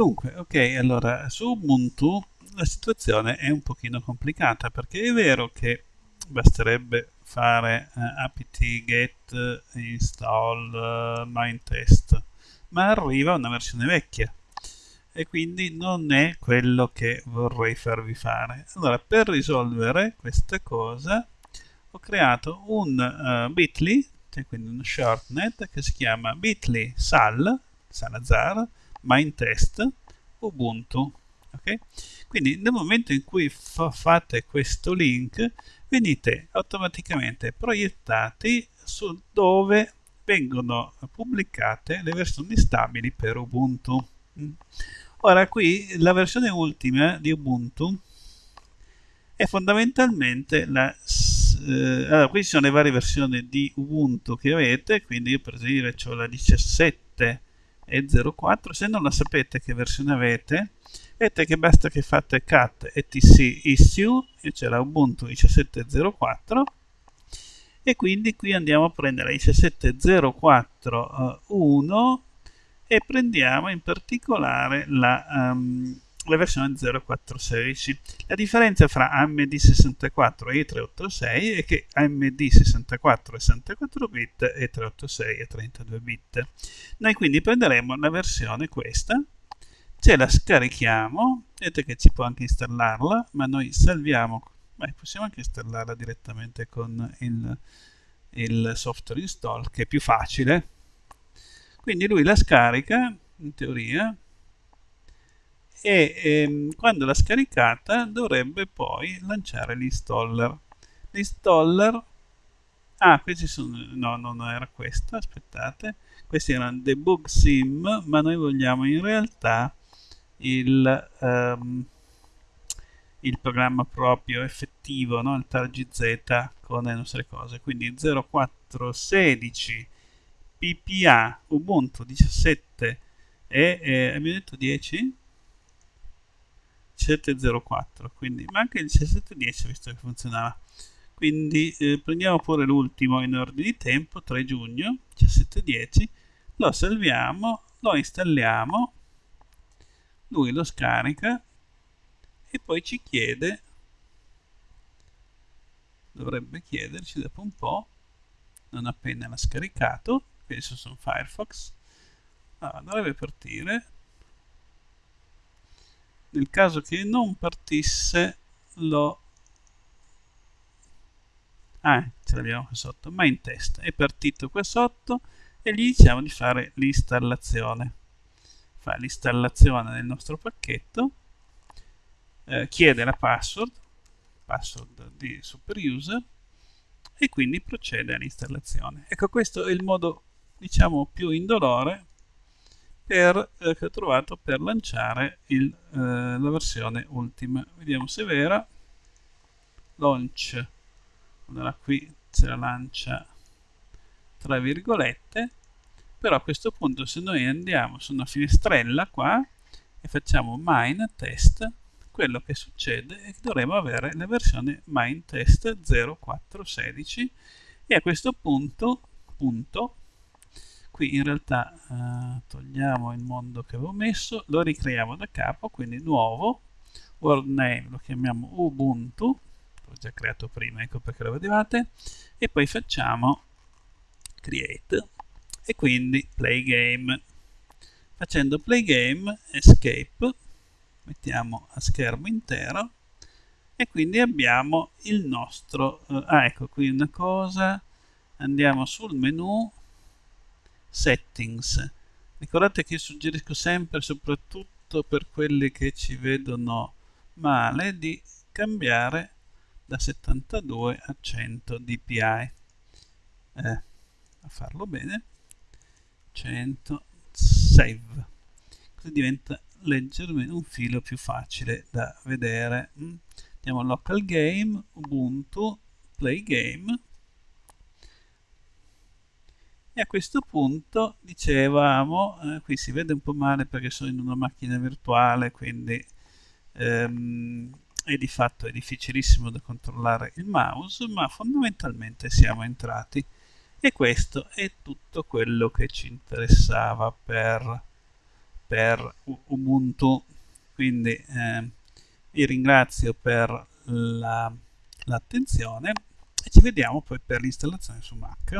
Dunque, ok, allora su Ubuntu la situazione è un pochino complicata perché è vero che basterebbe fare uh, apt get install uh, mindtest ma arriva una versione vecchia. E quindi non è quello che vorrei farvi fare. Allora per risolvere questa cosa ho creato un uh, bit.ly cioè quindi un shortnet che si chiama bit.ly sal salazar mindtest ubuntu ok quindi nel momento in cui fa fate questo link venite automaticamente proiettati su dove vengono pubblicate le versioni stabili per ubuntu mm. ora qui la versione ultima di ubuntu è fondamentalmente la eh, allora qui ci sono le varie versioni di ubuntu che avete quindi io per dire ho la 17 e 04 se non la sapete che versione avete vedete che basta che fate cat etc issue e c'è la ubuntu 17.04 e quindi qui andiamo a prendere 17.04.1 e prendiamo in particolare la, um, la versione 0416 la differenza fra AMD64 e 386 è che AMD64 è 64 bit e 386 è 32 bit. Noi quindi prenderemo la versione questa ce la scarichiamo vedete che ci può anche installarla ma noi salviamo beh, possiamo anche installarla direttamente con il, il software install che è più facile. Quindi lui la scarica in teoria e ehm, quando l'ha scaricata dovrebbe poi lanciare l'installer l'installer ah questi sono no non era questa aspettate questi erano debug sim ma noi vogliamo in realtà il, um, il programma proprio effettivo, no? il targz con le nostre cose. Quindi 0416 PPA Ubuntu 17 e eh, abbiamo detto 10 1704 quindi ma anche il 1710 visto che funzionava. Quindi eh, prendiamo pure l'ultimo in ordine di tempo 3 giugno 1710 lo salviamo lo installiamo lui lo scarica e poi ci chiede dovrebbe chiederci dopo un po' non appena l'ha scaricato penso su Firefox allora, dovrebbe partire nel caso che non partisse lo ah ce l'abbiamo qua sotto ma in test è partito qua sotto e gli diciamo di fare l'installazione fa l'installazione del nostro pacchetto, eh, chiede la password, password di super user e quindi procede all'installazione. Ecco questo è il modo diciamo più indolore per, eh, che ho trovato per lanciare il, eh, la versione ultima. Vediamo se è vera. Launch. Allora qui se la lancia tra virgolette però a questo punto se noi andiamo su una finestrella qua e facciamo mine test quello che succede è che dovremo avere la versione mine test 0416 e a questo punto, punto qui in realtà eh, togliamo il mondo che avevo messo lo ricreiamo da capo quindi nuovo world name lo chiamiamo ubuntu l'ho già creato prima ecco perché lo vedevate e poi facciamo create e quindi play game. Facendo play game escape mettiamo a schermo intero e quindi abbiamo il nostro eh, ah ecco qui una cosa andiamo sul menu settings. Ricordate che io suggerisco sempre soprattutto per quelli che ci vedono male di cambiare da 72 a 100 dpi eh, a farlo bene 100 save. Così diventa leggermente un filo più facile da vedere. Mm. andiamo a local game ubuntu play game e a questo punto dicevamo eh, qui si vede un po' male perché sono in una macchina virtuale quindi ehm, e di fatto è difficilissimo da controllare il mouse ma fondamentalmente siamo entrati. E questo è tutto quello che ci interessava per, per Ubuntu. Quindi eh, vi ringrazio per l'attenzione la, e ci vediamo poi per l'installazione su Mac